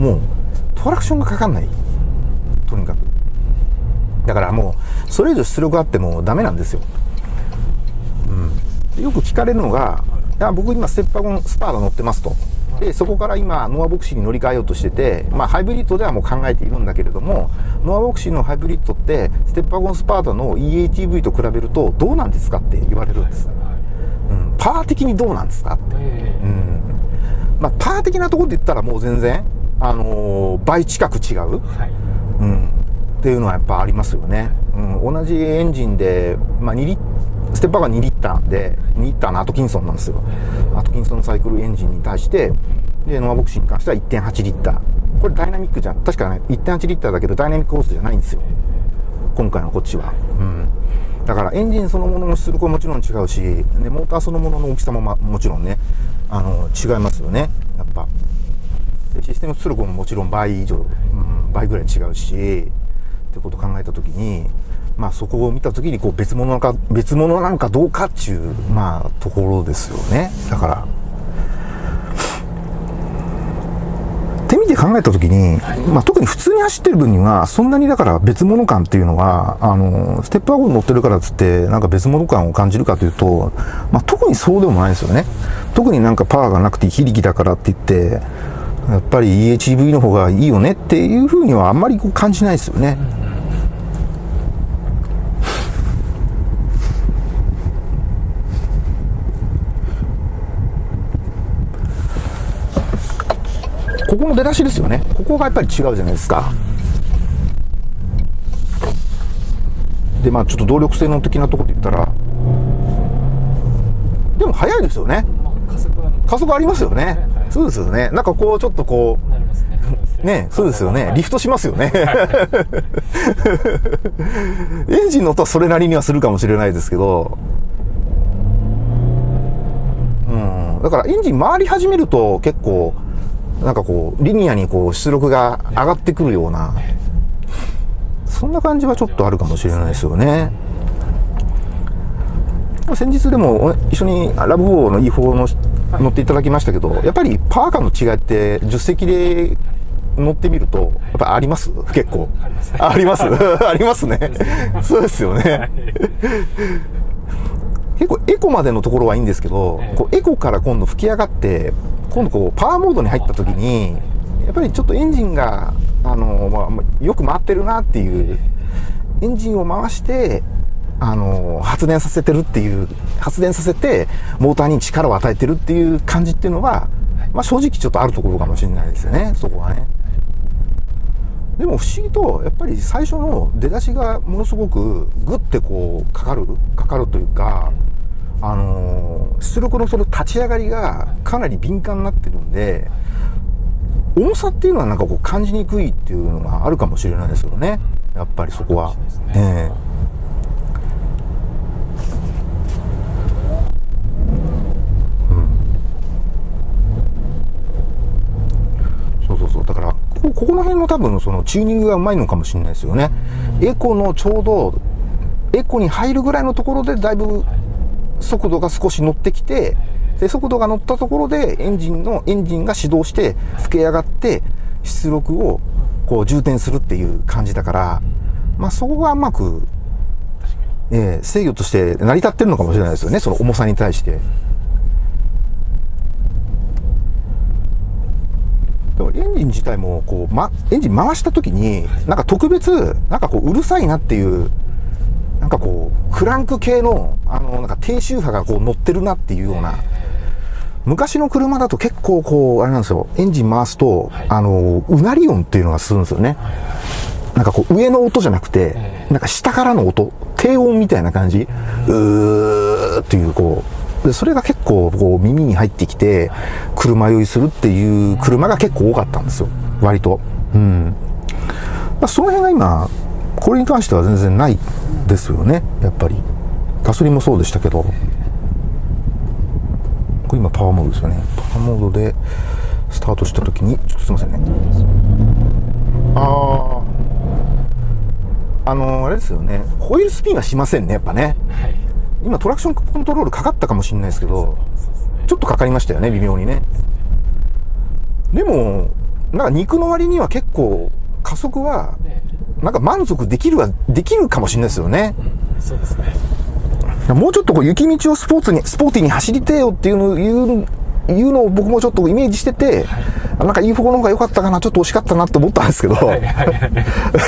もうトラクションがかかんない。とにかく。だからもうそれ以上出力あってもダメなんですよ、うん、よく聞かれるのが「いや僕今ステッパーゴンスパーダ乗ってます」と。でそこから今ノアボクシーに乗り換えようとしてて、まあ、ハイブリッドではもう考えているんだけれどもノアボクシーのハイブリッドってステッパーゴンスパーダの EHEV と比べるとどうなんですかって言われるんです、うん、パワー的にどうなんですかって、うん。まあ、パワー的なところで言ったらもう全然、あのー、倍近く違う、うん、っていうのはやっぱありますよね、うん、同じエンジンで、まあ、2リステッパーが2リッターで2リッターのアトキンソンなんですよ。アトキンソンサイクルエンジンに対してでノアボクシーに関しては1.8リッター。これダイナミックじゃん。確かね1.8リッターだけどダイナミックホースじゃないんですよ。今回のこっちは、うん、だからエンジンそのものの出力はもちろん違うしでモーターそのものの大きさも、ま、もちろんねあの違いますよね。やっぱシステム出力ももちろん倍以上、うん、倍ぐらい違うしってことを考えた時にまあそこを見た時にこう別物なのか別物なのかどうかっていうまあところですよね。だからってみて考えた時に、まあ、特に普通に走ってる分にはそんなにだから別物感っていうのはあのステップワゴン乗ってるからっつってなんか別物感を感じるかというと、まあ、特にそうでもないですよね。特になんかパワーがなくて非力だからって言ってやっぱり EHV の方がいいよねっていうふうにはあんまりこう感じないですよね。ここの出だしですよね。ここがやっぱり違うじゃないですか。で、まあちょっと動力性能的なところで言ったら、でも速いですよね。加速ありますよね。そうですよね。なんかこう、ちょっとこう、ね、そうですよね。リフトしますよね。エンジンの音はそれなりにはするかもしれないですけど、うん。だからエンジン回り始めると結構、なんかこう、リニアにこう出力が上がってくるような、そんな感じはちょっとあるかもしれないですよね。先日でも一緒にラブ4の E4 の乗っていただきましたけど、やっぱりパワー感の違いって助手席で乗ってみると、やっぱあります？結構。ありますあります？ね。そうですよね。結構エコまでのところはいいんですけど、こうエコから今度吹き上がって、今度こうパワーモードに入った時に、やっぱりちょっとエンジンが、あの、まあ、よく回ってるなっていう、エンジンを回して、あの、発電させてるっていう、発電させて、モーターに力を与えてるっていう感じっていうのは、まあ正直ちょっとあるところかもしれないですよね、そこはね。でも不思議と、やっぱり最初の出だしがものすごくグッてこうかかる、かかるというか、あのー、出力のその立ち上がりがかなり敏感になってるんで、重さっていうのはなんかこう感じにくいっていうのがあるかもしれないですよね。やっぱりそこは。ええそうそうそう。だから、ここの辺の多分そのチューニングがうまいのかもしれないですよね。エコのちょうど、エコに入るぐらいのところでだいぶ速度が少し乗ってきて、で、速度が乗ったところでエンジンの、エンジンが始動して吹け上がって出力をこう充填するっていう感じだから、まあそこがうまく、えー、制御として成り立ってるのかもしれないですよね、その重さに対して。エンジン自体もこう、ま、エンジン回した時に、なんか特別、なんかこううるさいなっていうなんかこう、クランク系の、あの、なんか低周波がこう乗ってるなっていうような、昔の車だと結構こう、あれなんですよ、エンジン回すと、あの、うなり音っていうのがするんですよね。なんかこう、上の音じゃなくて、なんか下からの音、低音みたいな感じ、うーっていうこう、でそれが結構こう耳に入ってきて、車酔いするっていう車が結構多かったんですよ、割と。うん。まあ、その辺が今、これに関しては全然ないですよね。やっぱり。ガソリンもそうでしたけど。これ今パワーモードですよね。パワーモードでスタートした時にちょっとすいませんね。あああの、あれですよね。ホイールスピンはしませんねやっぱね、はい、今トラクションコントロールかかったかもしれないですけどちょっとかかりましたよね微妙にね。でもなんか肉の割には結構加速はねなんか満足できるはできるかもしれないですよね。そうですね。もうちょっとこう雪道をスポーツに、スポーティーに走りてえよっていうの言う、言うのを僕もちょっとイメージしてて、なんか E4 の方が良かったかな、ちょっと惜しかったなって思ったんですけど、はいはいはい。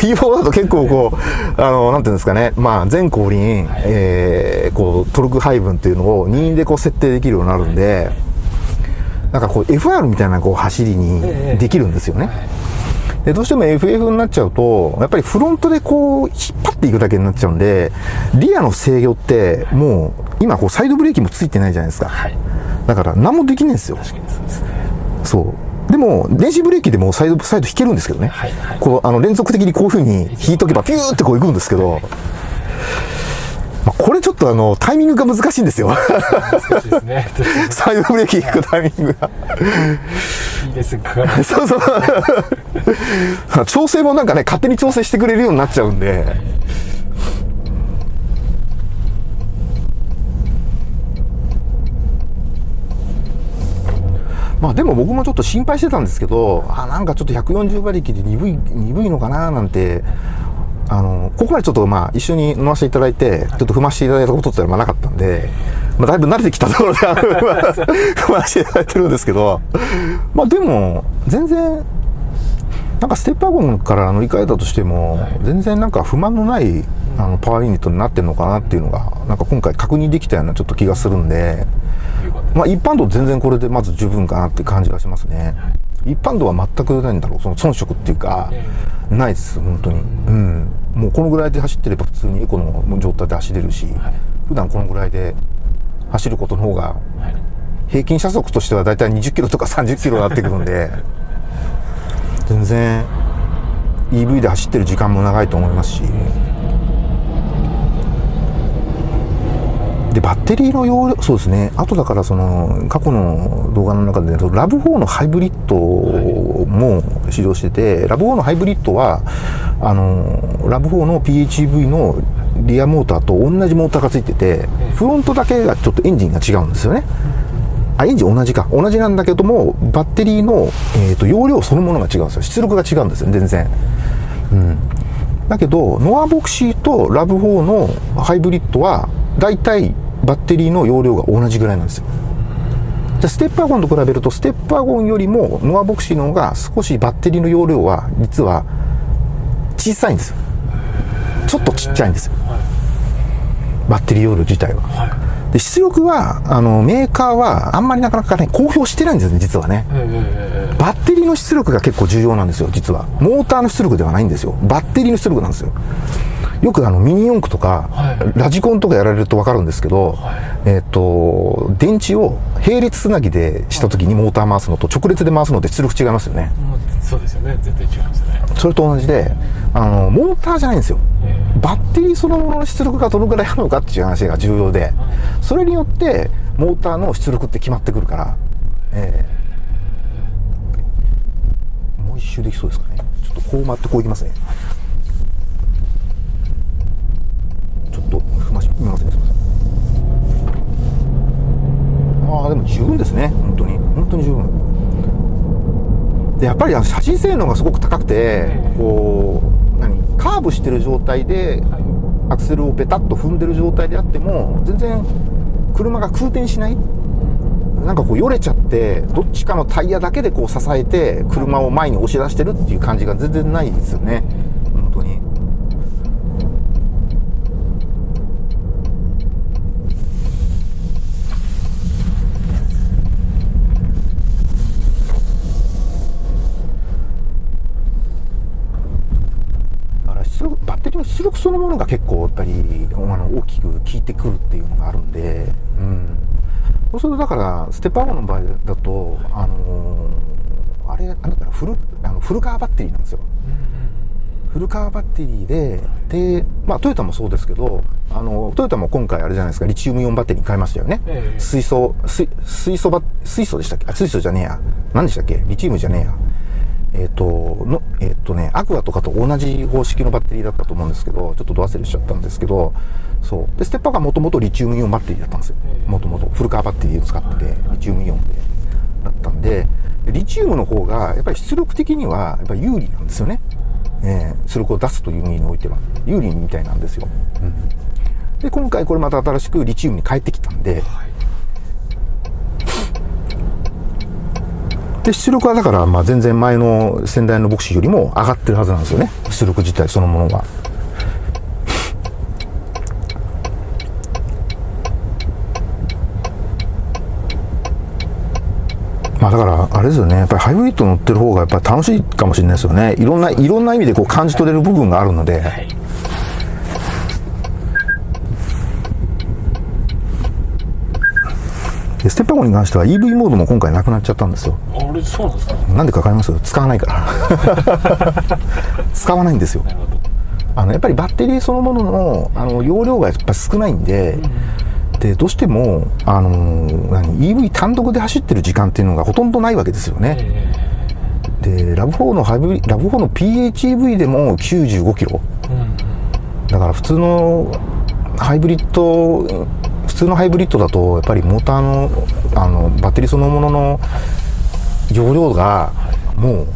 E4 だと結構こう、あの、なんていうんですかね、まあ全後輪、えー、こう、トルク配分っていうのを任意でこう設定できるようになるんで、なんかこう FR みたいなこう走りにできるんですよね。で、どうしても FF になっちゃうと、やっぱりフロントでこう、引っ張っていくだけになっちゃうんで、リアの制御って、もう、今こう、サイドブレーキもついてないじゃないですか。はい。だから、何もできないんですよ。確かにそうですね。そう。でも、電子ブレーキでもサイド、サイド引けるんですけどね。はいはいこう、あの、連続的にこういう風に引いとけば、ピューってこう行くんですけど、まあ、これちょっとあの、タイミングが難しいんですよ。難しいですね サイドブレーキ引くタイミングが。いいですかかるそうそう。調整もなんかね、勝手に調整してくれるようになっちゃうんで。まあでも僕もちょっと心配してたんですけど、あ、なんかちょっと140馬力で鈍い、鈍いのかななんて、あの、ここまでちょっとまあ一緒に乗らせていただいて、ちょっと踏ませていただいたことってのはまあなかったんで、まあだいぶ慣れてきたところで 踏ませていただいてるんですけど、まあでも、全然、なんかステップワゴンから乗り換えたとしても、全然なんか不満のないあのパワーユニットになってるのかなっていうのが、なんか今回確認できたようなちょっと気がするんで、まあ一般道全然これでまず十分かなって感じがしますね。一般道は全くないんだろう、その遜色っていうか、ないです、本当に。うん。もうこのぐらいで走ってれば普通にエコの状態で走れるし、普段このぐらいで走ることの方が、はい平均車速としてはだいたい20キロとか30キロになってくるんで、全然 EV で走ってる時間も長いと思いますし、で、バッテリーの容量、そうですね、あとだからその、過去の動画の中で、ラブ4のハイブリッドも使用してて、ラブ4のハイブリッドは、あの、ラブ4の PHEV のリアモーターと同じモーターがついてて、フロントだけがちょっとエンジンが違うんですよね。あ、エンジン同じか。同じなんだけども、バッテリーの、えー、と容量そのものが違うんですよ。出力が違うんですよ、全然。うん。だけど、ノアボクシーとラブ4のハイブリッドは、だいたいバッテリーの容量が同じぐらいなんですよ。じゃあステップワゴンと比べると、ステップワゴンよりもノアボクシーの方が少しバッテリーの容量は、実は小さいんですよ。ちょっとちっちゃいんですよ。バッテリー容量自体は。で、出力は、あの、メーカーはあんまりなかなかね、公表してないんですよね、実はね。えバッテリーの出力が結構重要なんですよ、実は。モーターの出力ではないんですよ。バッテリーの出力なんですよ。よくあの、ミニ四駆とか、はいラジコンとかやられるとわかるんですけど、えっ、と、電池を並列つなぎでした時にモーター回すのと直列で回すので出力違いますよね。そうですよね絶対違いますねそれと同じで、あの、モーターじゃないんですよ。バッテリーそのものの出力がどのくらいあるのかっていう話が重要で、それによって、モーターの出力って決まってくるから、ええもう一周できそうですかね。ちょっとこう回ってこういきますね。ちょっと踏ますね、すいません。ああ、でも十分ですね。本当に。本当に十分。でやっぱりあの写真性能がすごく高くて、こう何カーブしてる状態でアクセルをベタッと踏んでる状態であっても全然車が空転しないなんかこうよれちゃってどっちかのタイヤだけでこう支えて車を前に押し出してるっていう感じが全然ないですよね本当にだから出力バッテリーの出力そのものが結構やっぱりあの大きく効いてくるっていうのがあるんで、うん、そうするとだからステップアゴンの場合だとあのーあれなんだったらフルあのフルカーバッテリーなんですよ。フルカーバッテリーでで、まあ、トヨタもそうですけどあのトヨタも今回あれじゃないですかリチウムイオンバッテリーに変えましたよね、ええ。水素水水素バ水素でしたっけ？あ水素じゃねえや。何でしたっけ？リチウムじゃねえやえっ、と、の、えっ、とね、アクアとかと同じ方式のバッテリーだったと思うんですけど、ちょっとど忘れしちゃったんですけど、そう。で、ステッパーがもともとリチウムイオンバッテリーだったんですよ。もともと。フルカーバッテリーを使ってて、リチウムイオンで、だったんで、リチウムの方がやっぱり出力的にはやっぱり有利なんですよね、えー、出力を出すという意味においては。有利みたいなんですよ、うん、で今回これまた新しくリチウムに変えてきたんで、はいで出力はだからまあ全然前の先代のボクシーよりも上がってるはずなんですよね出力自体そのものは。まあだから、あれですよね。やっぱりハイブリッド乗ってる方がやっぱり楽しいかもしれないですよね。いろんな、いろんな意味でこう感じ取れる部分があるので。はいでステップワゴンに関しては EV モードも今回なくなっちゃったんですよあれそうなんですかなんでか分かります？使わないから。使わないんですよ。あのやっぱりバッテリーそのもののあの容量がやっぱ少ないんで、うん、でどうしてもあの何 EV 単独で走ってる時間っていうのがほとんどないわけですよね、えー、でラブ4のハイブリラブ4の PHEV でも95キロ、うん、だから普通のハイブリッド普通のハイブリッドだとやっぱりモーターのあのバッテリーそのものの容量がもう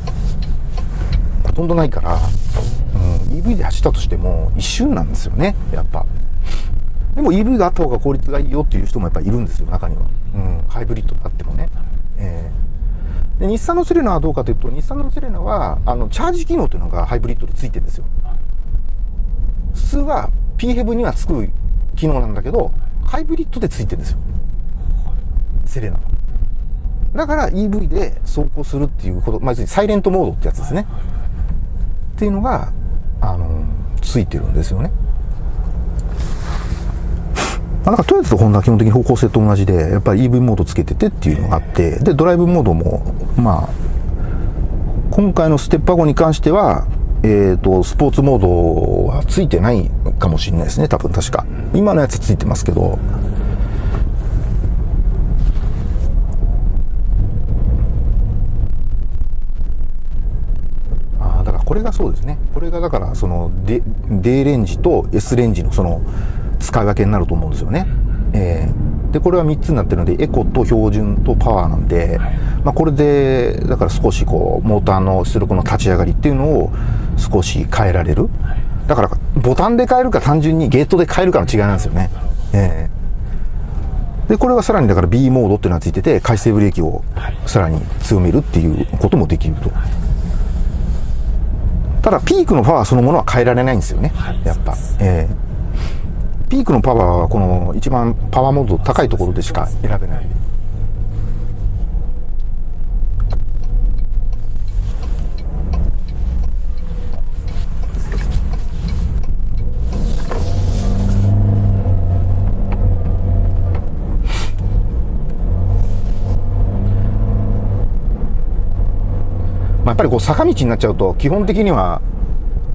ほとんどないから、うん、EV で走ったとしても一瞬なんですよねやっぱ。でも EV があった方が効率がいいよっていう人もやっぱいるんですよ中には、うん、ハイブリッドであってもね、えー、で日産のセレナはどうかというと日産のセレナはあのチャージ機能というのがハイブリッドでついてるんですよ。普通は p ヘブにはつく機能なんだけどハイブリッドでついてるんですよ。セレナは。だから EV で走行するっていうこと、まあ、要するにサイレントモードってやつですね。っていうのが、あの、ついてるんですよね。まあ、なんかトヨタとホンダは基本的に方向性と同じで、やっぱり EV モードつけててっていうのがあって、で、ドライブモードも、まあ、今回のステップワゴンに関しては、えっ、ー、と、スポーツモードはついてないかもしれないですね、多分確か。今のやつついてますけど。ああ、だからこれがそうですね。これがだから、その、D, D レンジと S レンジのその、使い分けになると思うんですよね。えー、でこれは3つになってるのでエコと標準とパワーなんで、まあ、これでだから少しこうモーターの出力の立ち上がりっていうのを少し変えられる。だからボタンで変えるか単純にゲートで変えるかの違いなんですよね、えー、でこれはさらにだから B モードっていうのがついてて回生ブレーキをさらに強めるっていうこともできるとただピークのパワーそのものは変えられないんですよね。やっぱ。えーピークのパワーはこの一番パワーモード高いところでしか選べない。っぱりこう坂道になっちゃうと基本的には、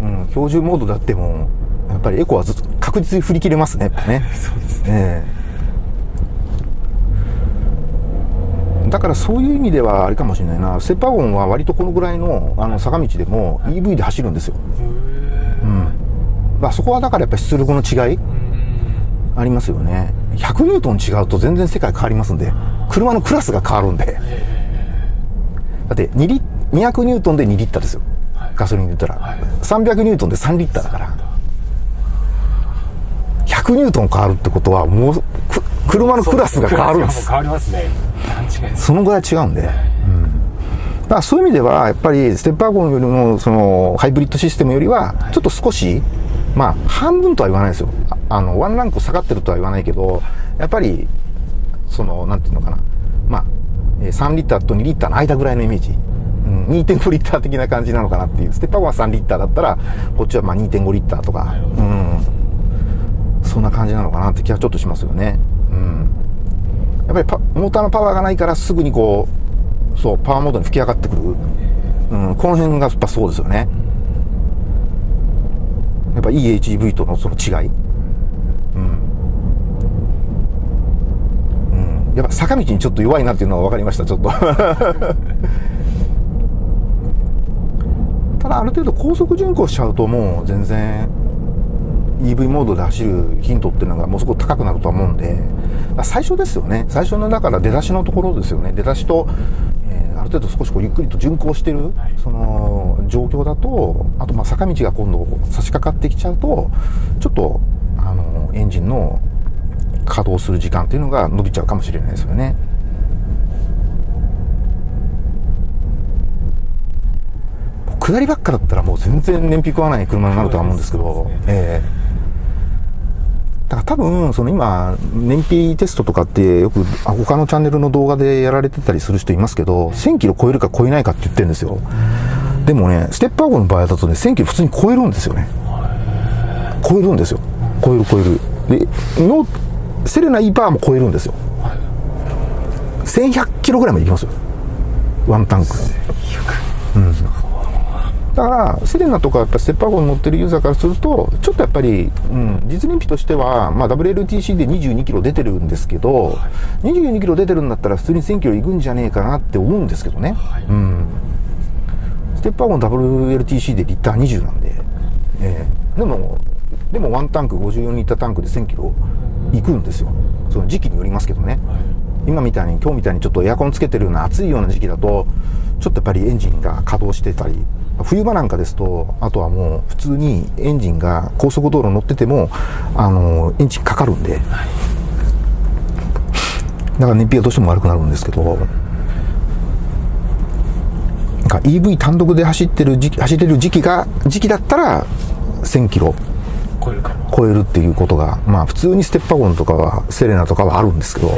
うん、標準モードであってもやっぱりエコはず確実に振り切れますね、やっぱね。そうですね。だからそういう意味ではあれかもしれないな、セパゴンは割とこのぐらいのあの坂道でも EV で走るんですよ。うん。まあ、そこはだからやっぱり出力の違いありますよね。100ニュートン違うと全然世界変わりますんで、車のクラスが変わるんで。だって2リ200ニュートンで2リッターですよ。ガソリンで言ったら。300ニュートンで3リッターだから。100ニュートン変わるってことはもう車のクラスが変わるんです。変わりますね。そのぐらい違うんで、うん、だからそういう意味ではやっぱりステップワゴンよりもそのハイブリッドシステムよりはちょっと少しまあ半分とは言わないですよ。あのワンランク下がってるとは言わないけどやっぱりそのなんていうのかな。まあ3リッターと2リッターの間ぐらいのイメージ2.5リッター的な感じなのかなっていう。ステップワゴンは3リッターだったら、こっちはまあ2.5リッターとか。うん。そんな感じなのかなって気はちょっとしますよね。うん。やっぱりパモーターのパワーがないからすぐにこう、そう、パワーモードに吹き上がってくる。うん、この辺がやっぱそうですよね。やっぱ EHEV とのその違い。うん。うん。やっぱ坂道にちょっと弱いなっていうのは分かりました、ちょっと。ある程度高速巡航しちゃうともう全然 EV モードで走るヒントっていうのがもうすごく高くなるとは思うんで、最初ですよね。最初のだから出だしのところですよね。出だしと、えー、ある程度少しこうゆっくりと巡航してる、その状況だとあとまあ坂道が今度差し掛かってきちゃうとちょっとあのエンジンの稼働する時間っていうのが伸びちゃうかもしれないですよね。下りばっかだったらもう全然燃費食わない車になるとは思うんですけど、ねええだから多分、その今、燃費テストとかってよくあ他のチャンネルの動画でやられてたりする人いますけど、1000キロ超えるか超えないかって言ってるんですよ。でもね、ステップアゴの場合だとね、1000キロ普通に超えるんですよね。超えるんですよ。超える超える。で、の、セレナ E パワーも超えるんですよ。1100キロぐらいまでいきますよ。ワンタンク。だから、セレナとかやっぱステップアゴに乗ってるユーザーからすると、ちょっとやっぱり、うん、実燃費としては、まあ、WLTC で22キロ出てるんですけど、22キロ出てるんだったら普通に1000キロいくんじゃねえかなって思うんですけどね。はいうん。ステップアゴの WLTC でリッター20なんで、ええでも、でもワンタンク54リッタータンクで1000キロいくんですよ。その時期によりますけどね。今みたいに今日みたいにちょっとエアコンつけてるような暑いような時期だとちょっとやっぱりエンジンが稼働してたり冬場なんかですとあとはもう普通にエンジンが高速道路乗っててもあのエンジンかかるんで。だから燃費がどうしても悪くなるんですけど。なんか EV 単独で走ってる時期走れる時期が時期だったら1000キロ。超えるかも。超えるっていうことが、まあ普通にステップワゴンとかは、セレナとかはあるんですけど、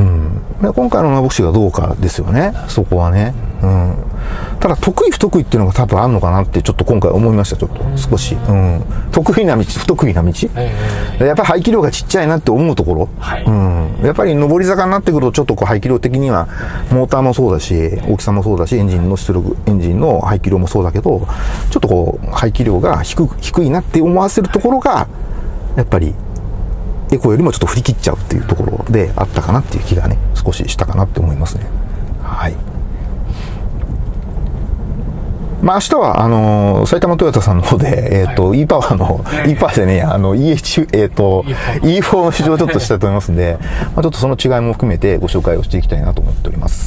うん。で今回のナボクシがどうかですよね、そこはね。うん。ただ得意不得意っていうのが多分あるのかなってちょっと今回思いました、ちょっと少し。うん。得意な道、不得意な道。えやっぱり排気量がちっちゃいなって思うところ。はいうん。やっぱり上り坂になってくると、ちょっとこう排気量的には、モーターもそうだし、大きさもそうだし、エンジンの出力、エンジンの排気量もそうだけど、ちょっとこう、排気量が低く、低いなって思わせるところが、やっぱり、エコよりもちょっと振り切っちゃうっていうところであったかなっていう気がね、少ししたかなって思いますね。はい。まあ明日は、あのー埼玉トヨタさんの方で、えっ、と、e パワーの、e パワーでね、あの、EH、えっ、と、E4 の試乗をちょっとしたいと思いますんで、まあちょっとその違いも含めてご紹介をしていきたいなと思っております。